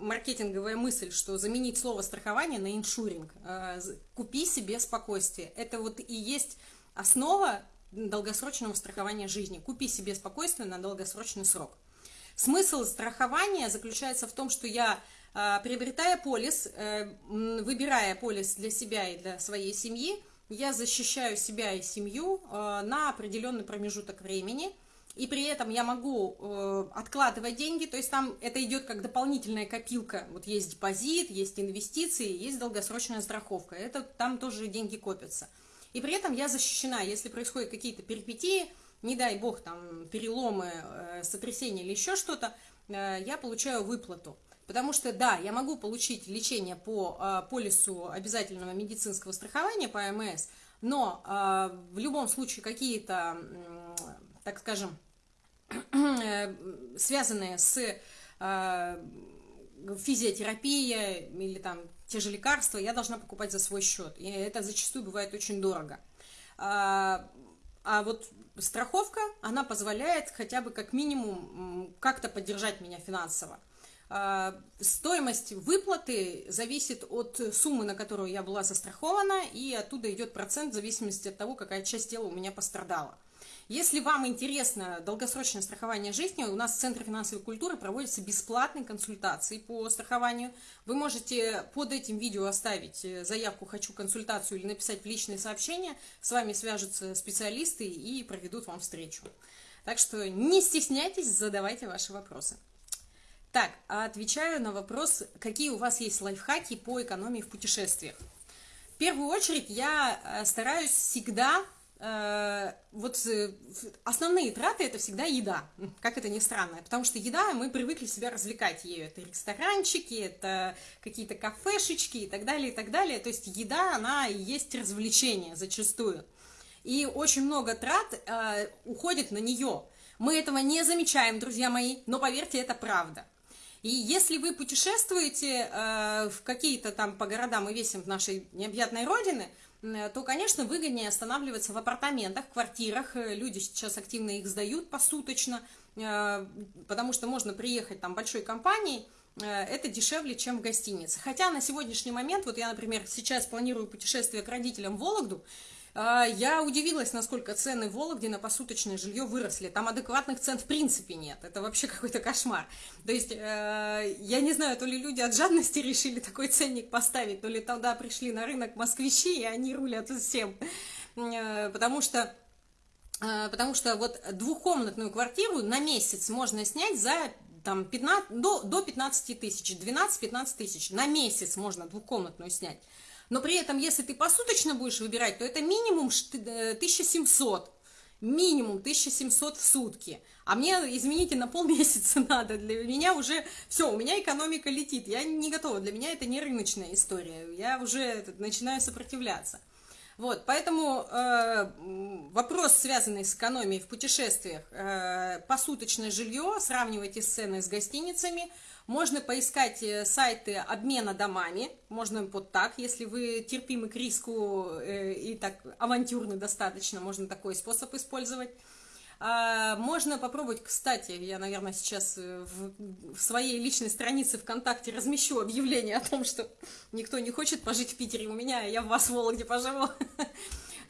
маркетинговая мысль, что заменить слово страхование на иншуринг, э, купи себе спокойствие, это вот и есть основа долгосрочного страхования жизни, купи себе спокойствие на долгосрочный срок. Смысл страхования заключается в том, что я, э, приобретая полис, выбирая полис для себя и для своей семьи, я защищаю себя и семью э, на определенный промежуток времени, и при этом я могу э, откладывать деньги, то есть там это идет как дополнительная копилка. Вот есть депозит, есть инвестиции, есть долгосрочная страховка. Это там тоже деньги копятся. И при этом я защищена, если происходят какие-то перипетии, не дай бог, там переломы, э, сотрясения или еще что-то, я получаю выплату. Потому что, да, я могу получить лечение по э, полису обязательного медицинского страхования, по АМС, но э, в любом случае какие-то, э, так скажем, э, связанные с э, физиотерапией или там те же лекарства, я должна покупать за свой счет. И это зачастую бывает очень дорого. А, а вот страховка, она позволяет хотя бы как минимум как-то поддержать меня финансово. А, стоимость выплаты зависит от суммы, на которую я была застрахована, и оттуда идет процент в зависимости от того, какая часть тела у меня пострадала. Если вам интересно долгосрочное страхование жизни, у нас в Центре финансовой культуры проводятся бесплатные консультации по страхованию. Вы можете под этим видео оставить э, заявку «Хочу консультацию» или написать в личные сообщения. С вами свяжутся специалисты и проведут вам встречу. Так что не стесняйтесь, задавайте ваши вопросы. Так, отвечаю на вопрос, какие у вас есть лайфхаки по экономии в путешествиях. В первую очередь я э, стараюсь всегда вот э, основные траты это всегда еда, как это ни странно, потому что еда, мы привыкли себя развлекать ею, это ресторанчики, это какие-то кафешечки и так далее, и так далее, то есть еда, она и есть развлечение зачастую, и очень много трат э, уходит на нее, мы этого не замечаем, друзья мои, но поверьте, это правда. И если вы путешествуете э, в какие-то там по городам и весим нашей необъятной родины, то, конечно, выгоднее останавливаться в апартаментах, квартирах. Э, люди сейчас активно их сдают посуточно, э, потому что можно приехать там большой компанией, это дешевле, чем в гостинице. Хотя на сегодняшний момент, вот я, например, сейчас планирую путешествие к родителям в Вологду, я удивилась, насколько цены в Вологде на посуточное жилье выросли. Там адекватных цен в принципе нет. Это вообще какой-то кошмар. То есть, э, я не знаю, то ли люди от жадности *laughs* решили такой ценник поставить, то ли тогда пришли на рынок москвичи, и они рулят всем. Э, потому что э, Потому что вот двухкомнатную квартиру на месяц можно снять за там, 15, до, до 15 тысяч, 12-15 тысяч. На месяц можно двухкомнатную снять. Но при этом, если ты посуточно будешь выбирать, то это минимум 1700. Э, минимум 1700 в сутки. А мне, извините, на полмесяца *laughs* надо. Для меня уже все, у меня экономика летит. Я не готова. Для меня это не рыночная история. Я уже начинаю сопротивляться. Вот, поэтому э, вопрос, связанный с экономией в путешествиях, э, посуточное жилье, сравнивайте с ценой с гостиницами – можно поискать э, сайты обмена домами, можно вот так, если вы терпимы к риску э, и так авантюрны достаточно, можно такой способ использовать. А, можно попробовать, кстати, я, наверное, сейчас э, в, своей личной странице ВКонтакте размещу объявление о том, что никто не хочет пожить в Питере у меня, я в вас Вологде поживу. *laughs*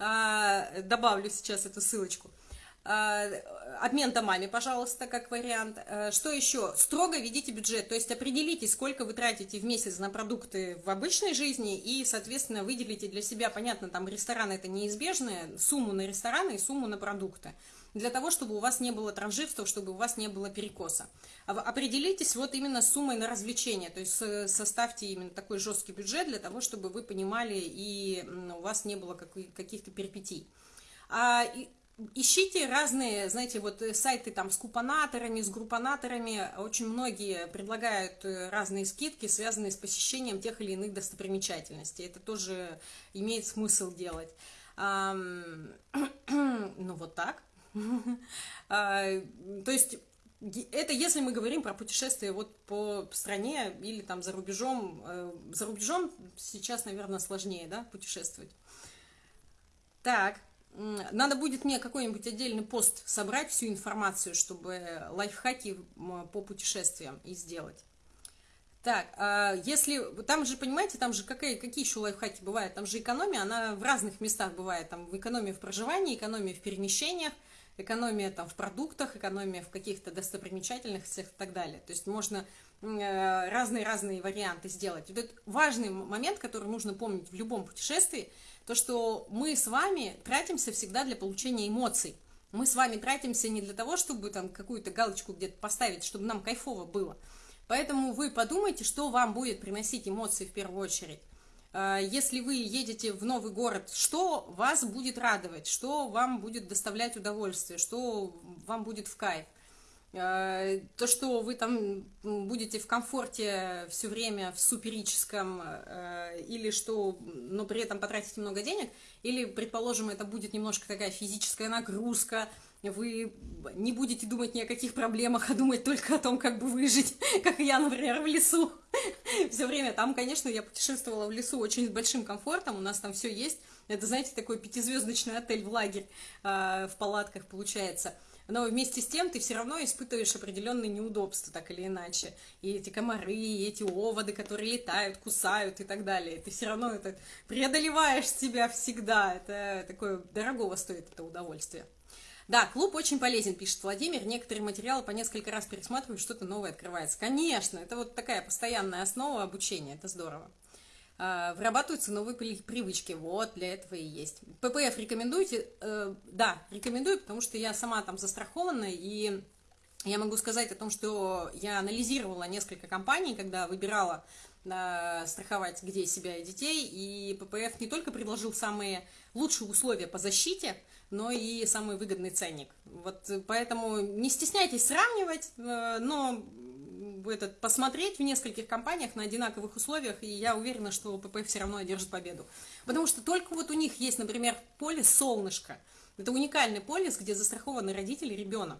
А, добавлю сейчас эту ссылочку. А, обмен домами, пожалуйста, как вариант. А, что еще? Строго ведите бюджет, то есть определите, сколько вы тратите в месяц на продукты в обычной жизни и, соответственно, выделите для себя, понятно, там рестораны это неизбежное, сумму на рестораны и сумму на продукты для того, чтобы у вас не было транжирства, чтобы у вас не было перекоса. А определитесь вот именно с суммой на развлечения, то есть составьте именно такой жесткий бюджет для того, чтобы вы понимали и у вас не было каких-то перипетий. А, Ищите разные, знаете, вот э, сайты там с купонаторами, с группонаторами. Очень многие предлагают э, разные скидки, связанные с посещением тех или иных достопримечательностей. Это тоже имеет смысл делать. *clears throat* Ну, вот так. *laughs* А, то есть, это если мы говорим про путешествия вот по стране или там за рубежом. Э, за рубежом сейчас, наверное, сложнее, да, путешествовать. Так. Надо будет мне какой-нибудь отдельный пост собрать, всю информацию, чтобы лайфхаки по путешествиям и сделать. Так, а если, там же, понимаете, там же какие, какие еще лайфхаки бывают, там же экономия, она в разных местах бывает, там экономия в проживании, экономия в перемещениях, экономия там в продуктах, экономия в каких-то достопримечательностях и так далее. То есть можно разные-разные варианты сделать. Вот это важный момент, который нужно помнить в любом путешествии – то, что мы с вами тратимся всегда для получения эмоций. Мы с вами тратимся не для того, чтобы там какую-то галочку где-то поставить, чтобы нам кайфово было. Поэтому вы подумайте, что вам будет приносить эмоции в первую очередь. А, если вы едете в новый город, что вас будет радовать, что вам будет доставлять удовольствие, что вам будет в кайф. Э, то, что вы там будете в комфорте все время в суперическом, э, или что, но при этом потратите много денег, или, предположим, это будет немножко такая физическая нагрузка, вы не будете думать ни о каких проблемах, а думать только о том, как бы выжить, *laughs* как я, например, в лесу. *laughs* Все время там, конечно, я путешествовала в лесу очень с большим комфортом, у нас там все есть. Это, знаете, такой пятизвездочный отель в лагерь э, в палатках получается – но вместе с тем ты все равно испытываешь определенные неудобства, так или иначе. И эти комары, и эти оводы, которые летают, кусают и так далее. Ты все равно это преодолеваешь себя всегда. Это такое дорогого стоит это удовольствие. Да, клуб очень полезен, пишет Владимир. Некоторые материалы по несколько раз пересматриваю, что-то новое открывается. Конечно, это вот такая постоянная основа обучения, это здорово. А, вырабатываются новые привычки. Вот, для этого и есть. ППФ рекомендуете? Э, да, рекомендую, потому что я сама там застрахована, и я могу сказать о том, что я анализировала несколько компаний, когда выбирала э, страховать где себя и детей, и ППФ не только предложил самые лучшие условия по защите, но и самый выгодный ценник. Вот поэтому не стесняйтесь сравнивать, э, но этот, посмотреть в нескольких компаниях на одинаковых условиях, и я уверена, что ППФ все равно одержит победу. Потому что только вот у них есть, например, полис «Солнышко». Это уникальный полис, где застрахованы родители ребенок.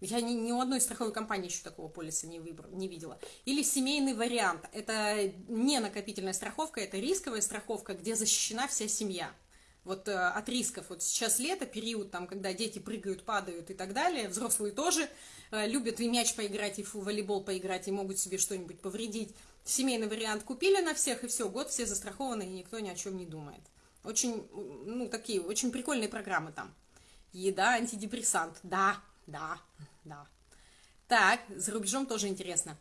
Я ни, ни у одной страховой компании еще такого полиса не, выбрал, не видела. Или семейный вариант. Это не накопительная страховка, это рисковая страховка, где защищена вся семья вот э, от рисков. Вот сейчас лето, период, там, когда дети прыгают, падают и так далее, взрослые тоже любят и мяч поиграть, и в волейбол поиграть, и могут себе что-нибудь повредить. Семейный вариант купили на всех, и все, год все застрахованы, и никто ни о чем не думает. Очень, ну, такие, очень прикольные программы там. Еда, антидепрессант, да, да, да. Так, за рубежом тоже интересно.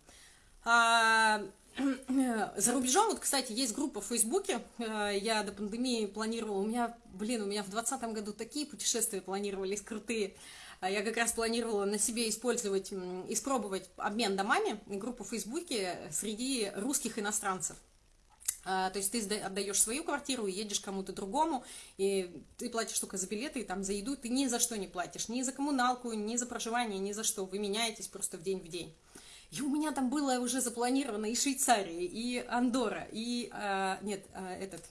А, *clears throat* За рубежом, вот, кстати, есть группа в Фейсбуке, э, я до пандемии планировала, у меня, блин, у меня в 2020 году такие путешествия планировались крутые, я как раз планировала на себе использовать, испробовать обмен домами, группу в Фейсбуке среди русских иностранцев. А, то есть ты отдаешь свою квартиру и едешь кому-то другому, и ты платишь только за билеты, и там за еду ты ни за что не платишь, ни за коммуналку, ни за проживание, ни за что, вы меняетесь просто в день в день. И у меня там было уже запланировано и Швейцария, и Андора, и... А, нет, а, этот...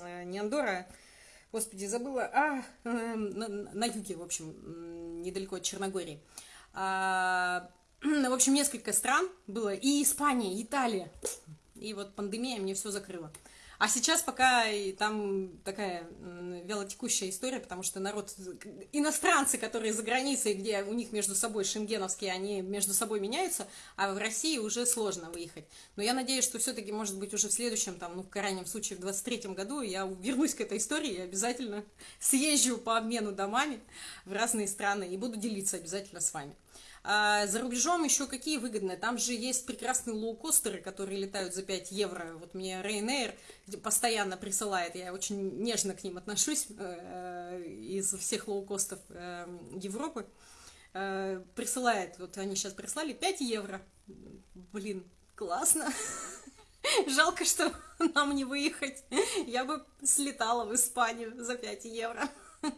А, не Андора, господи, забыла. А, а на, на юге, в общем, недалеко от Черногории. А, *clears throat* в общем, несколько стран было. И Испания, и Италия. И вот пандемия мне все закрыла. А сейчас пока там такая вялотекущая история, потому что народ, иностранцы, которые за границей, где у них между собой шенгеновские, они между собой меняются, а в России уже сложно выехать. Но я надеюсь, что все-таки, может быть, уже в следующем, там, ну, в крайнем случае, в 23 году я вернусь к этой истории и обязательно съезжу по обмену домами в разные страны и буду делиться обязательно с вами. А за рубежом еще какие выгодные? Там же есть прекрасные лоукостеры, которые летают за 5 евро. Вот мне Ryanair постоянно присылает, я очень нежно к ним отношусь э, из всех лоукостов э, Европы. Э, присылает, вот они сейчас прислали 5 евро. Блин, классно. *laughs* Жалко, что *laughs* нам не выехать. Я бы слетала в Испанию за 5 евро. *laughs*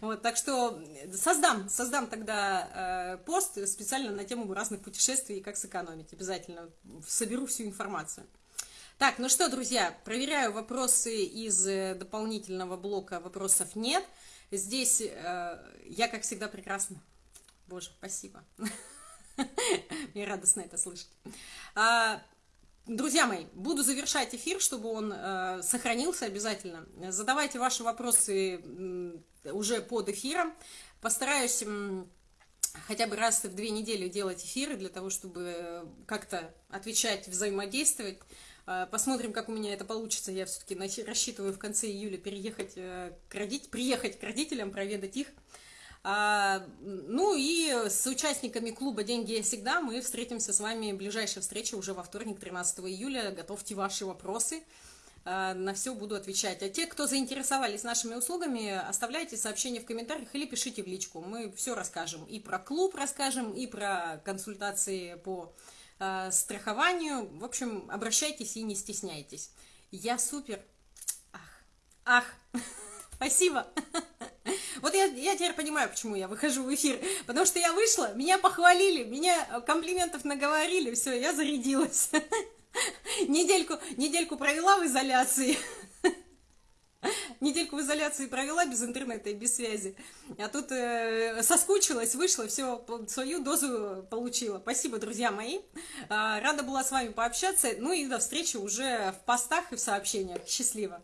Вот, так что создам, создам тогда э, пост специально на тему разных путешествий и как сэкономить. Обязательно соберу всю информацию. Так, ну что, друзья, проверяю вопросы из э, дополнительного блока «Вопросов нет». Здесь э, я, как всегда, прекрасно. Боже, спасибо. *laughs* Мне радостно это слышать. Друзья мои, буду завершать эфир, чтобы он э, сохранился обязательно. Задавайте ваши вопросы э, уже под эфиром. Постараюсь э, хотя бы раз в две недели делать эфиры для того, чтобы как-то отвечать, взаимодействовать. Э, посмотрим, как у меня это получится. Я все-таки рассчитываю в конце июля переехать э, к родителям, приехать к родителям, проведать их. А, ну и с участниками клуба «Деньги я всегда» мы встретимся с вами, ближайшая встреча уже во вторник, 13 июля. Готовьте ваши вопросы, а, на все буду отвечать. А те, кто заинтересовались нашими услугами, оставляйте сообщения в комментариях или пишите в личку. Мы все расскажем. И про клуб расскажем, и про консультации по а, страхованию. В общем, обращайтесь и не стесняйтесь. Я супер. Ах, ах. *laughs* Спасибо. *laughs* Вот я, я теперь понимаю, почему я выхожу в эфир. Потому что я вышла, меня похвалили, меня комплиментов наговорили, все, я зарядилась. *laughs* Недельку, недельку провела в изоляции. *laughs* Недельку в изоляции провела без интернета и без связи. А тут э, соскучилась, вышла, все, свою дозу получила. Спасибо, друзья мои. Э, рада была с вами пообщаться. Ну и до встречи уже в постах и в сообщениях. Счастливо.